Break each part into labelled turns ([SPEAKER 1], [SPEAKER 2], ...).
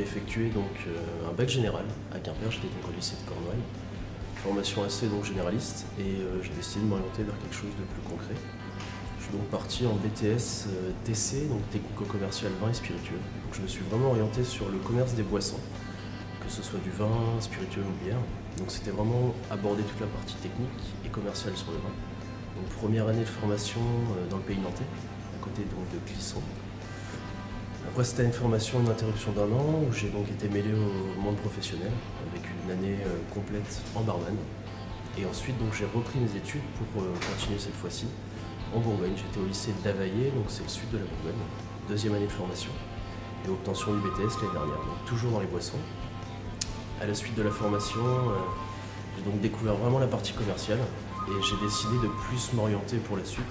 [SPEAKER 1] effectué donc euh, un bac général à Quimper, j'étais donc au lycée de Cornouailles. Formation assez donc généraliste et euh, j'ai décidé de m'orienter vers quelque chose de plus concret. Je suis donc parti en BTS euh, TC, donc technico-commercial vin et spiritueux. Je me suis vraiment orienté sur le commerce des boissons, que ce soit du vin, spiritueux ou bière. Donc c'était vraiment aborder toute la partie technique et commerciale sur le vin. Donc première année de formation dans le pays nantais, à côté donc de Clisson. Après, c'était une formation, une interruption d'un an où j'ai donc été mêlé au monde professionnel avec une année euh, complète en barman. Et ensuite, donc, j'ai repris mes études pour euh, continuer cette fois-ci en Bourgogne. J'étais au lycée Davaillé, donc c'est le sud de la Bourgogne, deuxième année de formation et obtention du BTS l'année dernière, donc toujours dans les boissons. À la suite de la formation, euh, j'ai donc découvert vraiment la partie commerciale et j'ai décidé de plus m'orienter pour la suite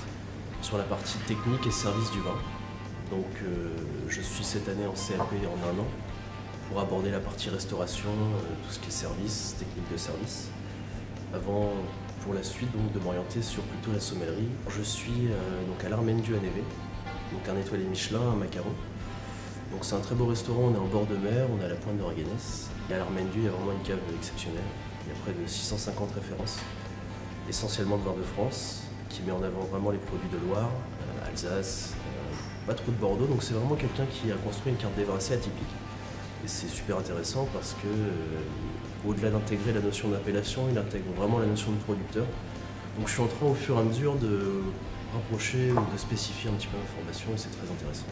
[SPEAKER 1] sur la partie technique et service du vin. Donc euh, je suis cette année en CAP en un an pour aborder la partie restauration, euh, tout ce qui est service, technique de service. Avant, pour la suite, donc, de m'orienter sur plutôt la sommellerie. Je suis euh, donc à l'Armendu à Neve, donc un étoilé Michelin, un macaron. C'est un très beau restaurant, on est en bord de mer, on est à la pointe de Raganès. Et à l'Armendu, il y a vraiment une cave exceptionnelle. Il y a près de 650 références, essentiellement de vin de France, qui met en avant vraiment les produits de Loire, Alsace, pas trop de Bordeaux, donc c'est vraiment quelqu'un qui a construit une carte des vins assez atypique. Et c'est super intéressant parce que, euh, au-delà d'intégrer la notion d'appellation, il intègre vraiment la notion de producteur. Donc je suis en train au fur et à mesure de rapprocher ou de spécifier un petit peu l'information et c'est très intéressant.